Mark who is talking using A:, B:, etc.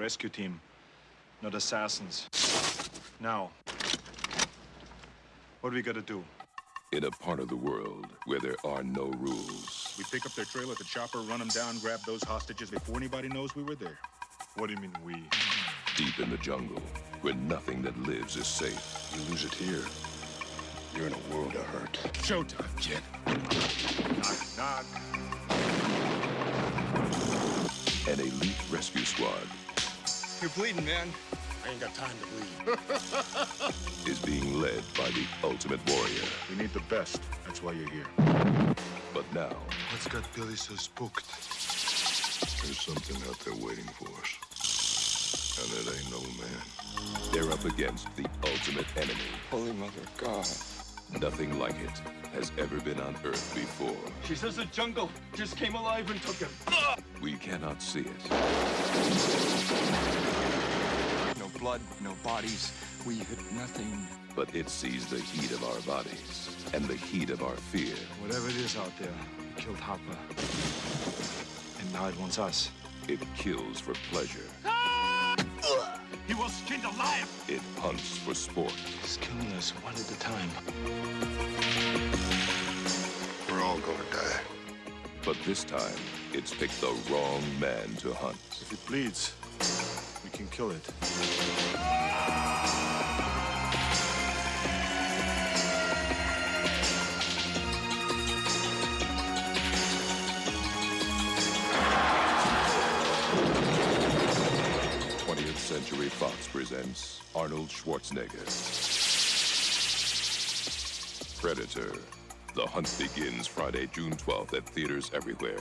A: rescue team, not assassins. Now, what do we gotta do?
B: In a part of the world where there are no rules,
C: We pick up their trail at the chopper, run them down, grab those hostages before anybody knows we were there.
A: What do you mean, we?
B: deep in the jungle, where nothing that lives is safe,
D: You lose it here, you're in a world of hurt.
C: Showtime, kid.
A: Knock, knock.
B: an elite rescue squad
D: You're bleeding, man. I ain't got time to bleed.
B: is being led by the ultimate warrior.
C: We need the best. That's why you're here.
B: But now,
D: What's got Billy so spooked? There's something out there waiting for us. And it ain't no man.
B: they're up against the ultimate enemy.
D: Holy Mother of God.
B: Nothing like it has ever been on Earth before.
E: She says the jungle just came alive and took him. Ah!
B: We cannot see it,
E: No blood, no bodies. We hit nothing.
B: but it sees the heat of our bodies and the heat of our fear.
A: Whatever it is out there, it killed Hopper. And now it wants us.
B: It kills for pleasure. Ah!
E: He was skinned alive.
B: It hunts for sport.
A: It's killing us one at a time.
D: We're all gonna die.
B: But this time, it's picked the wrong man to hunt.
A: If it bleeds, we can kill it.
B: Twentieth Century Fox presents Arnold Schwarzenegger. Predator. The hunt begins Friday, June 12th at theaters everywhere.